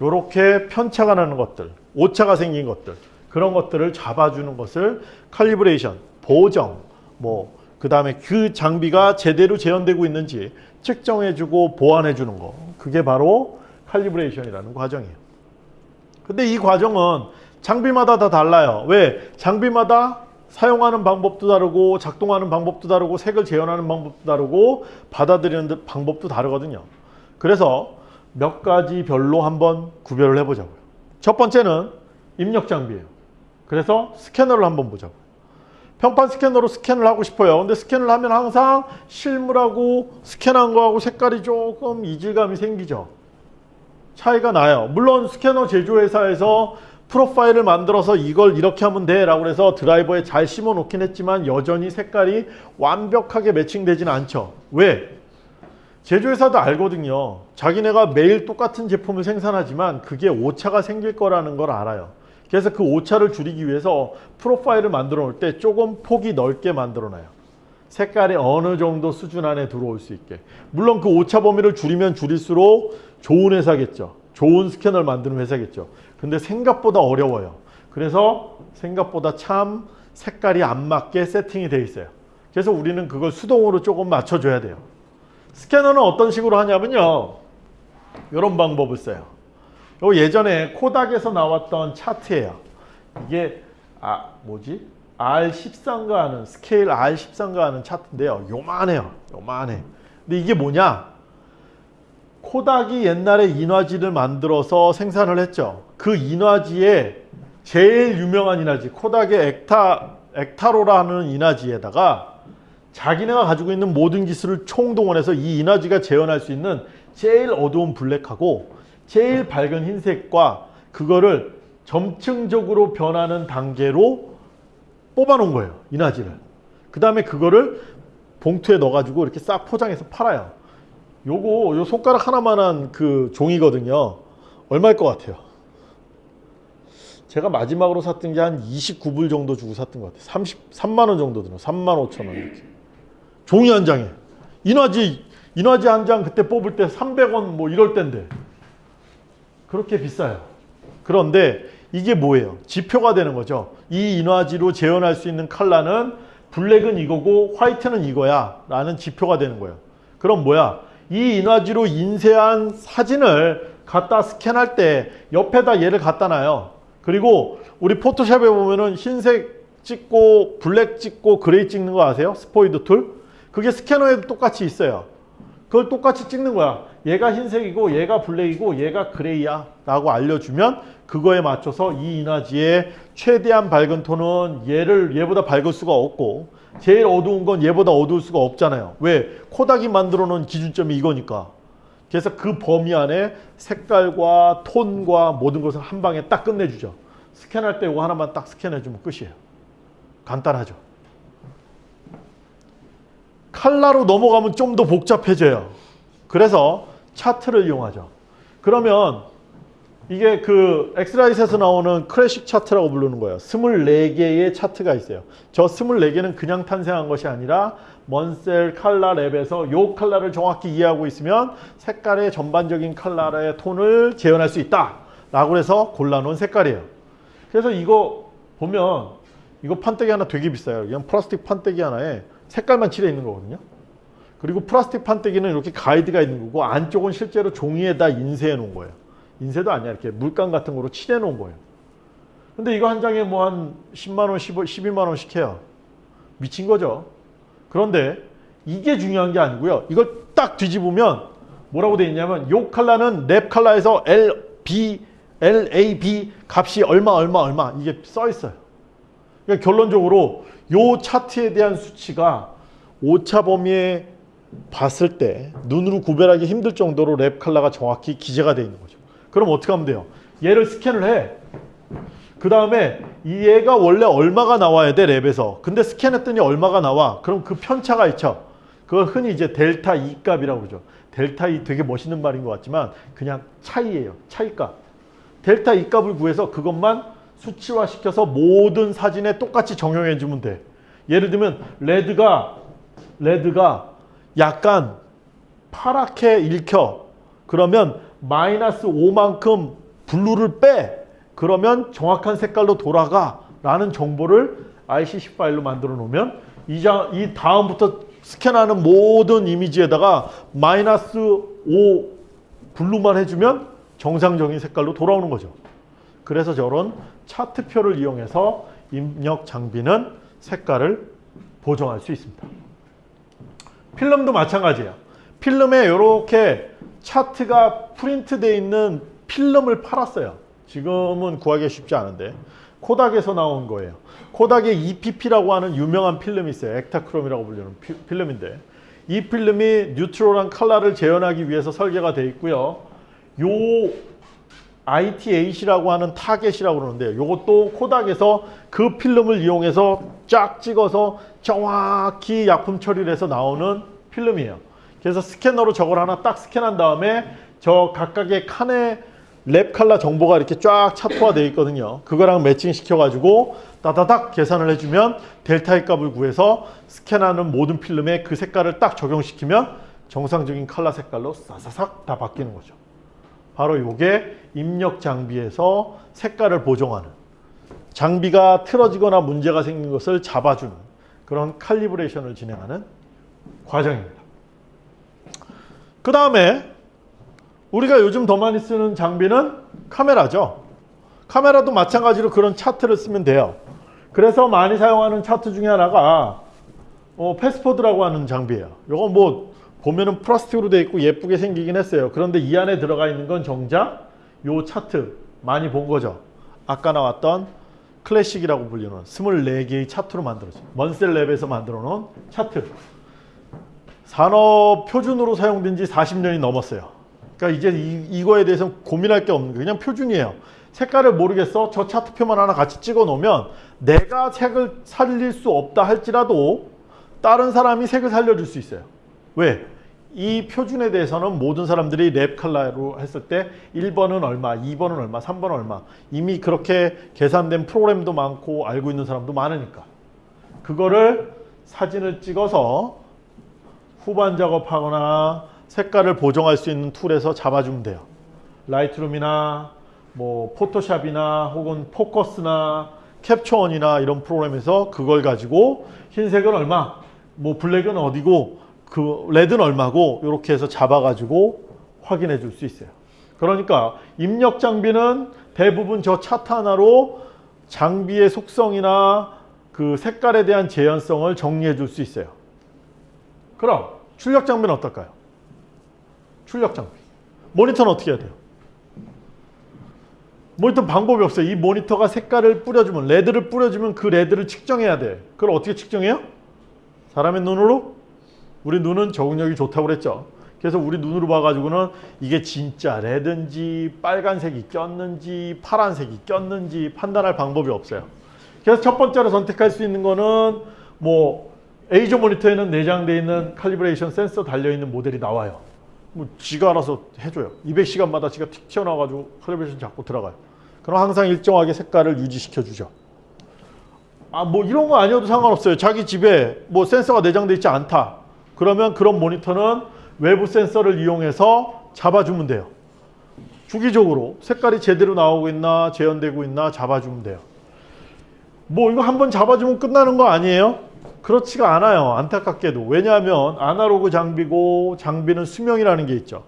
이렇게 편차가 나는 것들, 오차가 생긴 것들 그런 것들을 잡아주는 것을 칼리브레이션, 보정, 뭐 그 다음에 그 장비가 제대로 재현되고 있는지 측정해주고 보완해주는 거 그게 바로 칼리브레이션이라는 과정이에요. 근데 이 과정은 장비마다 다 달라요. 왜? 장비마다 사용하는 방법도 다르고 작동하는 방법도 다르고 색을 재현하는 방법도 다르고 받아들이는 방법도 다르거든요. 그래서 몇 가지 별로 한번 구별을 해보자고요. 첫 번째는 입력 장비예요. 그래서 스캐너를 한번 보자고요. 평판 스캐너로 스캔을 하고 싶어요. 근데 스캔을 하면 항상 실물하고 스캔한 거하고 색깔이 조금 이질감이 생기죠. 차이가 나요. 물론 스캐너 제조회사에서 프로파일을 만들어서 이걸 이렇게 하면 돼 라고 해서 드라이버에 잘 심어 놓긴 했지만 여전히 색깔이 완벽하게 매칭되지는 않죠. 왜? 제조회사도 알거든요. 자기네가 매일 똑같은 제품을 생산하지만 그게 오차가 생길 거라는 걸 알아요. 그래서 그 오차를 줄이기 위해서 프로파일을 만들어 놓을 때 조금 폭이 넓게 만들어 놔요. 색깔이 어느 정도 수준 안에 들어올 수 있게. 물론 그 오차 범위를 줄이면 줄일수록 좋은 회사겠죠. 좋은 스캐너를 만드는 회사겠죠. 근데 생각보다 어려워요. 그래서 생각보다 참 색깔이 안 맞게 세팅이 돼 있어요. 그래서 우리는 그걸 수동으로 조금 맞춰줘야 돼요. 스캐너는 어떤 식으로 하냐면요. 이런 방법을 써요. 요 예전에 코닥에서 나왔던 차트예요. 이게 아 뭐지? R13가 하는 스케일 R13가 하는 차트인데요. 요만해요. 요만해. 근데 이게 뭐냐? 코닥이 옛날에 인화지를 만들어서 생산을 했죠. 그 인화지에 제일 유명한 인화지 코닥의 엑타 엑타로라는 인화지에다가 자기네가 가지고 있는 모든 기술을 총동원해서 이 인화지가 재현할 수 있는 제일 어두운 블랙하고 제일 밝은 흰색과 그거를 점층적으로 변하는 단계로 뽑아 놓은 거예요. 인화지를. 그 다음에 그거를 봉투에 넣어가지고 이렇게 싹 포장해서 팔아요. 요거 요 손가락 하나만한 그 종이거든요. 얼마일 것 같아요? 제가 마지막으로 샀던 게 한 29불 정도 주고 샀던 것 같아요. 33만 원 정도 들어. 3만 5천 원 이렇게. 종이 한 장에. 인화지 인화지 한 장 그때 뽑을 때 300원 뭐 이럴 때인데 그렇게 비싸요. 그런데 이게 뭐예요? 지표가 되는 거죠. 이 인화지로 재현할 수 있는 컬러는 블랙은 이거고 화이트는 이거야 라는 지표가 되는 거예요. 그럼 뭐야? 이 인화지로 인쇄한 사진을 갖다 스캔할 때 옆에다 얘를 갖다 놔요. 그리고 우리 포토샵에 보면은 흰색 찍고 black 찍고 gray 찍는 거 아세요? 스포이드 툴? 그게 스캐너에도 똑같이 있어요. 그걸 똑같이 찍는 거야. 얘가 흰색이고 얘가 black이고 얘가 gray야 라고 알려주면 그거에 맞춰서 이 인화지의 최대한 밝은 톤은 얘를 얘보다 밝을 수가 없고 제일 어두운 건 얘보다 어두울 수가 없잖아요. 왜? 코닥이 만들어 놓은 기준점이 이거니까. 그래서 그 범위 안에 색깔과 톤과 모든 것을 한 방에 딱 끝내주죠. 스캔할 때 이거 하나만 딱 스캔해주면 끝이에요. 간단하죠. 칼라로 넘어가면 좀 더 복잡해져요. 그래서 차트를 이용하죠. 그러면 이게 그 엑스라이트에서 나오는 클래식 차트라고 부르는 거예요. 24개의 차트가 있어요. 저 24개는 그냥 탄생한 것이 아니라 먼셀 칼라 랩에서 요 칼라를 정확히 이해하고 있으면 색깔의 전반적인 칼라의 톤을 재현할 수 있다. 라고 해서 골라놓은 색깔이에요. 그래서 이거 보면 이거 판때기 하나 되게 비싸요. 그냥 플라스틱 판때기 하나에 색깔만 칠해 있는 거거든요. 그리고 플라스틱 판때기는 이렇게 가이드가 있는 거고 안쪽은 실제로 종이에다 인쇄해 놓은 거예요. 인쇄도 아니야. 이렇게 물감 같은 거로 칠해 놓은 거예요. 근데 이거 한 장에 뭐 한 10만 원, 15, 12만 원씩 해요. 미친 거죠. 그런데 이게 중요한 게 아니고요. 이걸 딱 뒤집으면 뭐라고 돼 있냐면 요 칼라는 Lab 칼라에서 L, B, L, A, B 값이 얼마 얼마 얼마 이게 써 있어요. 그러니까 결론적으로 요 차트에 대한 수치가 오차 범위에 봤을 때 눈으로 구별하기 힘들 정도로 Lab 칼라가 정확히 기재가 되어 있는 거죠. 그럼 어떻게 하면 돼요? 얘를 스캔을 해. 그 다음에 얘가 원래 얼마가 나와야 돼 랩에서. 근데 스캔했더니 얼마가 나와. 그럼 그 편차가 있죠. 그걸 흔히 이제 델타 E 값이라고 그러죠. 델타 E 되게 멋있는 말인 것 같지만 그냥 차이예요. 차이값. 델타 E 값을 구해서 그것만 수치화시켜서 모든 사진에 똑같이 정형해 주면 돼. 예를 들면 레드가 레드가 약간 파랗게 읽혀. 그러면 마이너스 5만큼 블루를 빼 그러면 정확한 색깔로 돌아가 라는 정보를 ICC 파일로 만들어 놓으면 이, 장, 이 다음부터 스캔하는 모든 이미지에다가 마이너스 5 블루만 해주면 정상적인 색깔로 돌아오는 거죠. 그래서 저런 차트표를 이용해서 입력 장비는 색깔을 보정할 수 있습니다. 필름도 마찬가지예요. 필름에 이렇게 차트가 프린트되어 있는 필름을 팔았어요. 지금은 구하기 쉽지 않은데 코닥에서 나온 거예요. 코닥의 EPP라고 하는 유명한 필름이 있어요. 엑타크롬이라고 불리는 피- 필름인데 이 필름이 neutral한 컬러를 재현하기 위해서 설계가 되어 있고요. 요 IT8이라고 하는 타겟이라고 그러는데 이것도 코닥에서 그 필름을 이용해서 쫙 찍어서 정확히 약품 처리를 해서 나오는 필름이에요. 그래서 스캐너로 저걸 하나 딱 스캔한 다음에 저 각각의 칸에 랩 칼라 정보가 이렇게 쫙 차트화 되어 있거든요. 그거랑 매칭 시켜가지고 따다닥 계산을 해주면 델타의 값을 구해서 스캔하는 모든 필름에 그 색깔을 딱 적용시키면 정상적인 칼라 색깔로 사사삭 다 바뀌는 거죠. 바로 이게 입력 장비에서 색깔을 보정하는 장비가 틀어지거나 문제가 생긴 것을 잡아주는 그런 칼리브레이션을 진행하는 과정입니다. 그 다음에 우리가 요즘 더 많이 쓰는 장비는 카메라죠. 카메라도 마찬가지로 그런 차트를 쓰면 돼요. 그래서 많이 사용하는 차트 중에 하나가 어, 패스포드라고 하는 장비예요. 이거 뭐 보면은 플라스틱으로 되어 있고 예쁘게 생기긴 했어요. 그런데 이 안에 들어가 있는 건 정작 요 차트 많이 본 거죠. 아까 나왔던 클래식이라고 불리는 24개의 차트로 만들어진 먼셀랩에서 만들어 놓은 차트. 산업 표준으로 사용된 지 40년이 넘었어요. 그러니까 이제 이, 이거에 대해서 고민할 게 없는 게 그냥 표준이에요. 색깔을 모르겠어. 저 차트표만 하나 같이 찍어 놓으면 내가 색을 살릴 수 없다 할지라도 다른 사람이 색을 살려줄 수 있어요. 왜? 이 표준에 대해서는 모든 사람들이 Lab 컬러로 했을 때 1번은 얼마, 2번은 얼마, 3번은 얼마 이미 그렇게 계산된 프로그램도 많고 알고 있는 사람도 많으니까 그거를 사진을 찍어서 후반 작업하거나 색깔을 보정할 수 있는 툴에서 잡아주면 돼요. 라이트룸이나 뭐 포토샵이나 혹은 포커스나 캡처원이나 이런 프로그램에서 그걸 가지고 흰색은 얼마, 뭐 black은 어디고 그 red는 얼마고 이렇게 해서 잡아가지고 확인해 줄 수 있어요. 그러니까 입력 장비는 대부분 저 차트 하나로 장비의 속성이나 그 색깔에 대한 재현성을 정리해 줄 수 있어요. 그럼 출력 장비는 어떨까요? 출력 장비. 모니터는 어떻게 해야 돼요? 모니터 방법이 없어요. 이 모니터가 색깔을 뿌려주면 red를 뿌려주면 그 red를 측정해야 돼. 그걸 어떻게 측정해요? 사람의 눈으로? 우리 눈은 적응력이 좋다고 그랬죠. 그래서 우리 눈으로 봐가지고는 이게 진짜 레드인지 빨간색이 꼈는지 파란색이 꼈는지 판단할 방법이 없어요. 그래서 첫 번째로 선택할 수 있는 거는 뭐 에이저 모니터에는 내장되어 있는 칼리브레이션 센서 달려있는 모델이 나와요. 뭐 지가 알아서 해줘요. 200시간마다 지가 틱 튀어나와가지고 칼리브레이션 잡고 들어가요. 그럼 항상 일정하게 색깔을 유지시켜 주죠. 아 뭐 이런 거 아니어도 상관없어요. 자기 집에 뭐 센서가 내장되어 있지 않다. 그러면 그런 모니터는 외부 센서를 이용해서 잡아주면 돼요. 주기적으로 색깔이 제대로 나오고 있나 재현되고 있나 잡아주면 돼요. 뭐 이거 한번 잡아주면 끝나는 거 아니에요? 그렇지가 않아요. 안타깝게도. 왜냐하면 아날로그 장비고 장비는 수명이라는 게 있죠.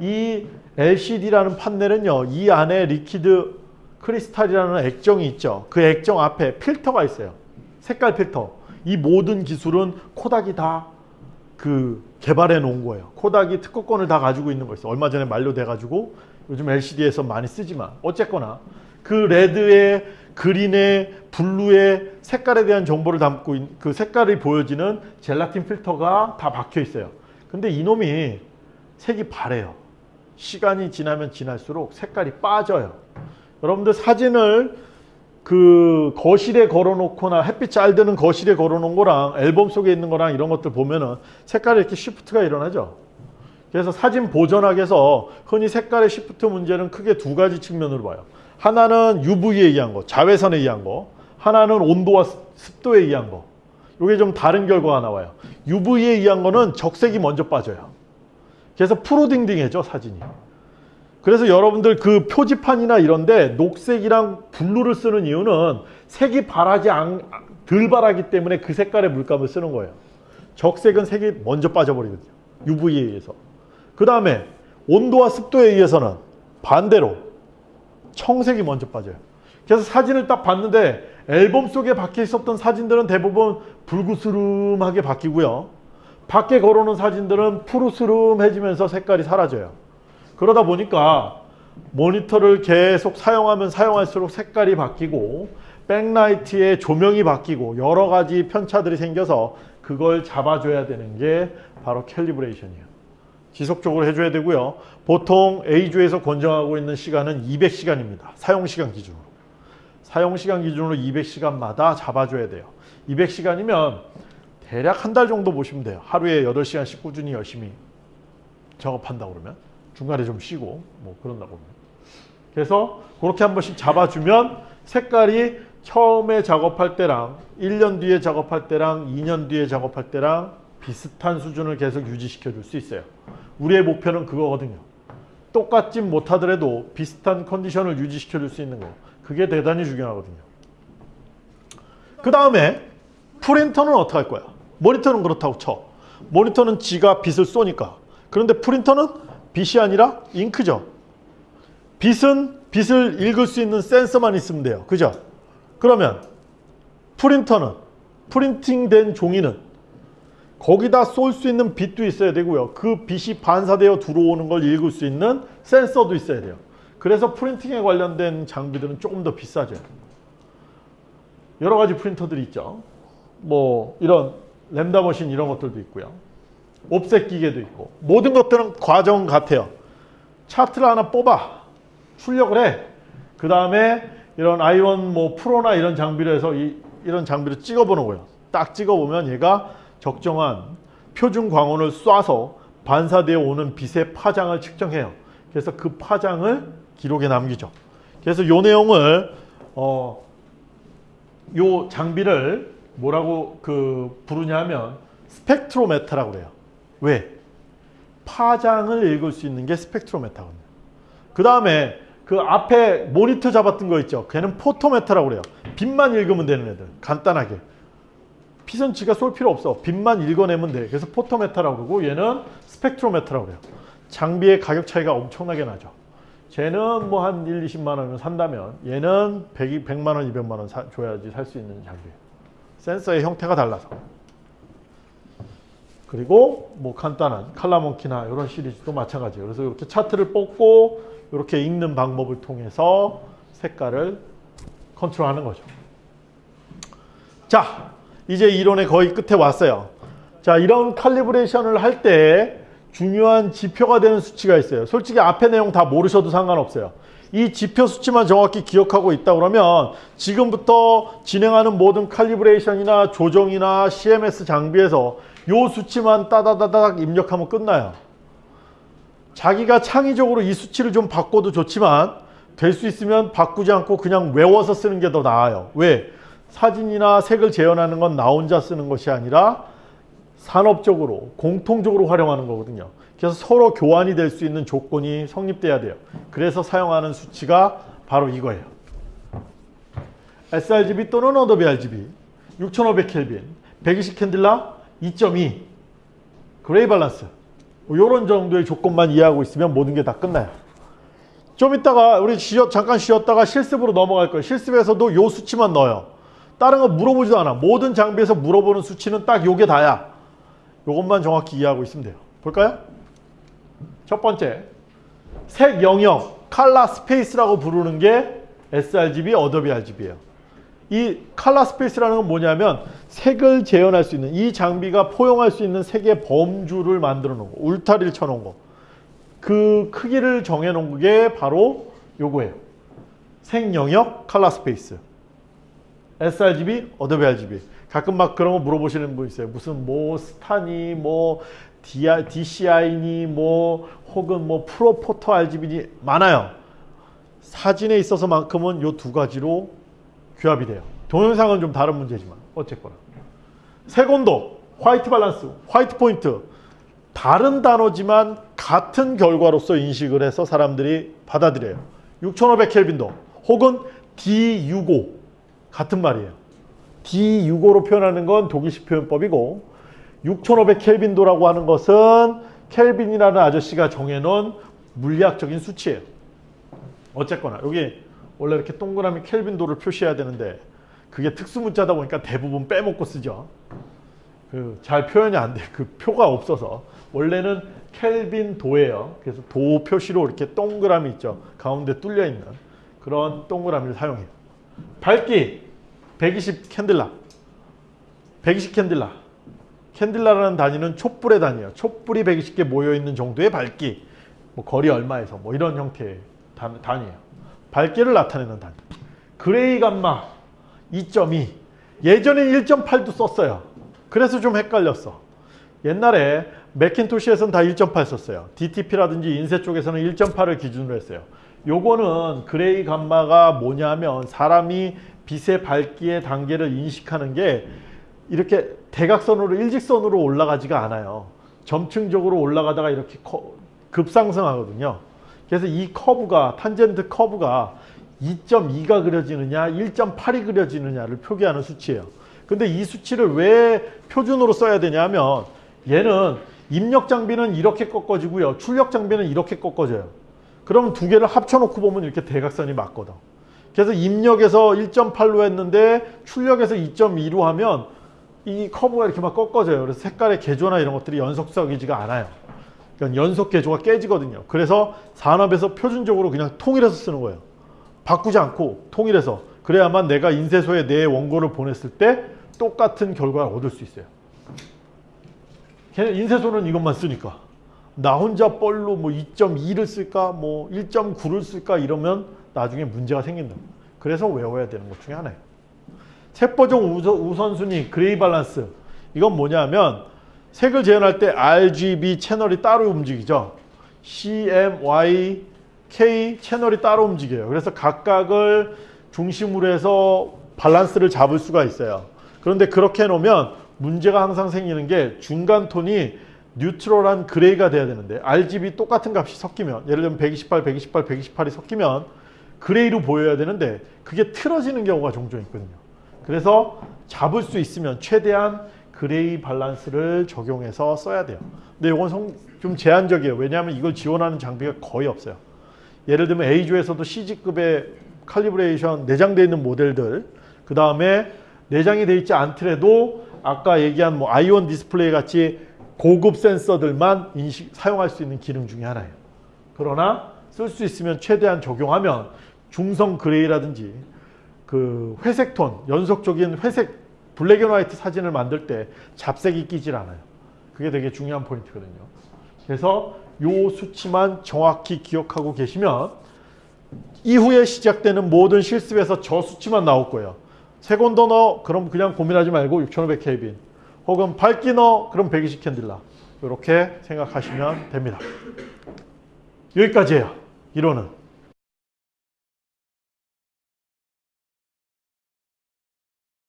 이 LCD라는 판넬은요. 이 안에 liquid crystal이라는 액정이 있죠. 그 액정 앞에 필터가 있어요. 색깔 필터. 이 모든 기술은 코닥이 다 그 개발해 놓은 거예요. 코닥이 특허권을 다 가지고 있는 거 있어요. 얼마 전에 만료돼 가지고 요즘 LCD에서 많이 쓰지만 어쨌거나 그 red에 green에 blue에 색깔에 대한 정보를 담고 있, 그 색깔이 보여지는 젤라틴 필터가 다 박혀 있어요. 근데 이놈이 색이 바래요. 시간이 지나면 지날수록 색깔이 빠져요. 여러분들 사진을 그 거실에 걸어놓거나 햇빛 잘 드는 거실에 걸어놓은 거랑 앨범 속에 있는 거랑 이런 것들 보면은 색깔에 이렇게 시프트가 일어나죠. 그래서 사진 위해서 흔히 색깔의 시프트 문제는 크게 두 가지 측면으로 봐요. 하나는 UV에 의한 거, 자외선에 의한 거. 하나는 온도와 습도에 의한 거. 이게 좀 다른 결과가 나와요. UV에 의한 거는 적색이 먼저 빠져요. 그래서 푸르딩딩해져 사진이. 그래서 여러분들 그 표지판이나 이런데 녹색이랑 블루를 쓰는 이유는 색이 바라지 않, 덜 바라기 때문에 그 색깔의 물감을 쓰는 거예요. 적색은 색이 먼저 빠져버리거든요. UV에 의해서. 그 다음에 온도와 습도에 의해서는 반대로 청색이 먼저 빠져요. 그래서 사진을 딱 봤는데 앨범 속에 박혀 있었던 사진들은 대부분 불구스름하게 바뀌고요. 밖에 걸어놓은 사진들은 푸르스름해지면서 색깔이 사라져요. 그러다 보니까 모니터를 계속 사용하면 사용할수록 색깔이 바뀌고 백라이트의 조명이 바뀌고 여러 가지 편차들이 생겨서 그걸 잡아줘야 되는 게 바로 캘리브레이션이에요. 지속적으로 해줘야 되고요. 보통 A주에서 권장하고 있는 시간은 200시간입니다. 사용시간 기준으로. 사용시간 기준으로 200시간마다 잡아줘야 돼요. 200시간이면 대략 한 달 정도 보시면 돼요. 하루에 8시간씩 꾸준히 열심히 작업한다 그러면 중간에 좀 쉬고 뭐 그런다 보면 그래서 그렇게 한 번씩 잡아주면 색깔이 처음에 작업할 때랑 1년 뒤에 작업할 때랑 2년 뒤에 작업할 때랑 비슷한 수준을 계속 유지시켜 줄 수 있어요. 우리의 목표는 그거거든요. 똑같지 못하더라도 비슷한 컨디션을 유지시켜 줄 수 있는 거. 그게 대단히 중요하거든요. 그 다음에 프린터는 어떻게 할 거야? 모니터는 그렇다고 쳐. 모니터는 지가 빛을 쏘니까. 그런데 프린터는 빛이 아니라 잉크죠. 빛은 빛을 읽을 수 있는 센서만 있으면 돼요. 그죠? 그러면 프린터는 프린팅된 종이는 거기다 쏠 수 있는 빛도 있어야 되고요. 그 빛이 반사되어 들어오는 걸 읽을 수 있는 센서도 있어야 돼요. 그래서 프린팅에 관련된 장비들은 조금 더 비싸죠. 여러 가지 프린터들이 있죠. 뭐 이런 램다 머신 이런 것들도 있고요. 옵셋 기계도 있고 모든 것들은 과정 같아요. 차트를 하나 뽑아 출력을 해. 그 다음에 이런 아이원 뭐 프로나 이런 장비로 해서 이, 이런 장비를 찍어보는 거예요. 딱 찍어보면 얘가 적정한 표준 광원을 쏴서 반사되어 오는 빛의 파장을 측정해요. 그래서 그 파장을 기록에 남기죠. 그래서 요 내용을 어, 요 장비를 뭐라고 그 부르냐면 스펙트로메타라고 그래요. 왜? 파장을 읽을 수 있는 게 스펙트로메타거든요. 그 다음에 그 앞에 모니터 잡았던 거 있죠. 걔는 photometer라고 그래요. 빛만 읽으면 되는 애들. 간단하게. 지가 쏠 필요 없어. 빛만 읽어내면 돼. 그래서 photometer라고 그러고 얘는 spectrometer라고 그래요. 장비의 가격 차이가 엄청나게 나죠. 쟤는 뭐 한 1, 20만 원을 산다면 얘는 100, 100만 원, 200만 원 사, 줘야지 살 수 있는 장비예요. 센서의 형태가 달라서. 그리고 뭐 간단한 칼라몬키나 이런 시리즈도 마찬가지예요. 그래서 이렇게 차트를 뽑고 이렇게 읽는 방법을 통해서 색깔을 컨트롤하는 거죠. 자, 이제 이론의 거의 끝에 왔어요. 자, 이런 칼리브레이션을 할 때 중요한 지표가 되는 수치가 있어요. 솔직히 앞에 내용 다 모르셔도 상관없어요. 이 지표 수치만 정확히 기억하고 있다 그러면 지금부터 진행하는 모든 칼리브레이션이나 조정이나 CMS 장비에서 요 수치만 따다다닥 입력하면 끝나요. 자기가 창의적으로 이 수치를 좀 바꿔도 좋지만 될 수 있으면 바꾸지 않고 그냥 외워서 쓰는 게 더 나아요. 왜? 사진이나 색을 재현하는 건 나 혼자 쓰는 것이 아니라 산업적으로 공통적으로 활용하는 거거든요. 그래서 서로 교환이 될 수 있는 조건이 성립돼야 돼요. 그래서 사용하는 수치가 바로 이거예요. sRGB 또는 Adobe RGB 6500켈빈 120 candela 2.2 gray balance 이런 정도의 조건만 이해하고 있으면 모든 게 다 끝나요. 좀 이따가 우리 쉬었, 잠깐 쉬었다가 실습으로 넘어갈 거예요. 실습에서도 요 수치만 넣어요. 다른 거 물어보지도 않아. 모든 장비에서 물어보는 수치는 딱 요게 다야. 요것만 정확히 이해하고 있으면 돼요. 볼까요? 첫 번째, 색 영역, 칼라 스페이스라고 부르는 게 sRGB, Adobe RGB예요. 이 칼라 스페이스라는 건 뭐냐면 색을 재현할 수 있는 이 장비가 포용할 수 있는 색의 범주를 만들어 놓은 거. 울타리를 쳐 놓은 거. 그 크기를 정해 놓은 게 바로 요거예요. 색 영역, color space. sRGB, Adobe RGB. 가끔 막 그런 거 물어보시는 분 있어요. 무슨 뭐 스타니 뭐 DCI니 뭐 혹은 뭐 ProPhoto RGB니 많아요. 사진에 있어서만큼은 요두 가지로 규합이 돼요. 동영상은 좀 다른 문제지만 어쨌거나. 색온도, 화이트 밸런스, 화이트 포인트 다른 단어지만 같은 결과로서 인식을 해서 사람들이 받아들여요. 6500 켈빈도 혹은 D65 같은 말이에요. D65로 표현하는 건 독일식 표현법이고 6500 켈빈도라고 하는 것은 켈빈이라는 아저씨가 정해놓은 물리학적인 수치예요. 어쨌거나 여기 원래 이렇게 동그라미 켈빈도를 표시해야 되는데 그게 특수 문자다 보니까 대부분 빼먹고 쓰죠. 그 잘 표현이 안 돼. 그 표가 없어서 원래는 켈빈 도예요. 그래서 도 표시로 이렇게 동그라미 있죠. 가운데 뚫려 있는 그런 동그라미를 사용해요. 밝기 120 캔들라. 120 candela. candela라는 단위는 촛불의 단위예요. 촛불이 120개 모여 있는 정도의 밝기. 뭐 거리 얼마에서 뭐 이런 형태의 단, 단위예요. 밝기를 나타내는 단위. gray 감마 2.2. 예전에 1.8도 썼어요. 그래서 좀 헷갈렸어. 옛날에 Macintosh에서는 다 1.8 썼어요. DTP라든지 인쇄 쪽에서는 1.8을 기준으로 했어요. 요거는 gray 감마가 뭐냐면 사람이 빛의 밝기의 단계를 인식하는 게 이렇게 대각선으로 일직선으로 올라가지가 않아요. 점층적으로 올라가다가 이렇게 커- 급상승하거든요. 그래서 이 커브가 탄젠트 커브가 2.2가 그려지느냐 1.8이 그려지느냐를 표기하는 수치예요. 근데 이 수치를 왜 표준으로 써야 되냐면 얘는 입력 장비는 이렇게 꺾어지고요. 출력 장비는 이렇게 꺾어져요. 그럼 두 개를 합쳐놓고 보면 이렇게 대각선이 맞거든. 그래서 입력에서 1.8로 했는데 출력에서 2.2로 하면 이 커브가 이렇게 막 꺾어져요. 그래서 색깔의 개조나 이런 것들이 연속적이지가 않아요. 그러니까 연속 개조가 깨지거든요. 그래서 산업에서 표준적으로 그냥 통일해서 쓰는 거예요. 바꾸지 않고 통일해서 그래야만 내가 인쇄소에 내 원고를 보냈을 때 똑같은 결과를 얻을 수 있어요. 걔네 인쇄소는 이것만 쓰니까 나 혼자 뻘로 뭐 2.2를 쓸까 뭐 1.9를 쓸까 이러면 나중에 문제가 생긴다. 그래서 외워야 되는 것 중에 하나예요. 세포종 우선, 우선순위 gray balance 이건 뭐냐면 색을 재현할 때 RGB 채널이 따로 움직이죠. CMY, K 채널이 따로 움직여요. 그래서 각각을 중심으로 해서 밸런스를 잡을 수가 있어요. 그런데 그렇게 해놓으면 문제가 항상 생기는 게 중간 톤이 neutral한 gray가 돼야 되는데 RGB 똑같은 값이 섞이면 예를 들면 128, 128, 128이 섞이면 gray로 보여야 되는데 그게 틀어지는 경우가 종종 있거든요. 그래서 잡을 수 있으면 최대한 gray balance를 적용해서 써야 돼요. 근데 이건 성- 좀 제한적이에요. 왜냐하면 이걸 지원하는 장비가 거의 없어요. 예를 들면 EIZO에서도 CG급의 calibration 내장되어 있는 모델들 그 다음에 내장이 되어 있지 않더라도 아까 얘기한 뭐 i1 Display 같이 고급 센서들만 인식, 사용할 수 있는 기능 중에 하나예요. 그러나 쓸 수 있으면 최대한 적용하면 중성 gray라든지 그 회색 톤, 연속적인 회색 black and white 사진을 만들 때 잡색이 끼질 않아요. 그게 되게 중요한 포인트거든요. 그래서 요 수치만 정확히 기억하고 계시면 이후에 시작되는 모든 실습에서 저 수치만 나올 거예요. 세곤더 넣어 그럼 그냥 고민하지 말고 6500 켈빈 혹은 밝기 넣어 그럼 120 캔들라 이렇게 생각하시면 됩니다. 여기까지예요. 이론은.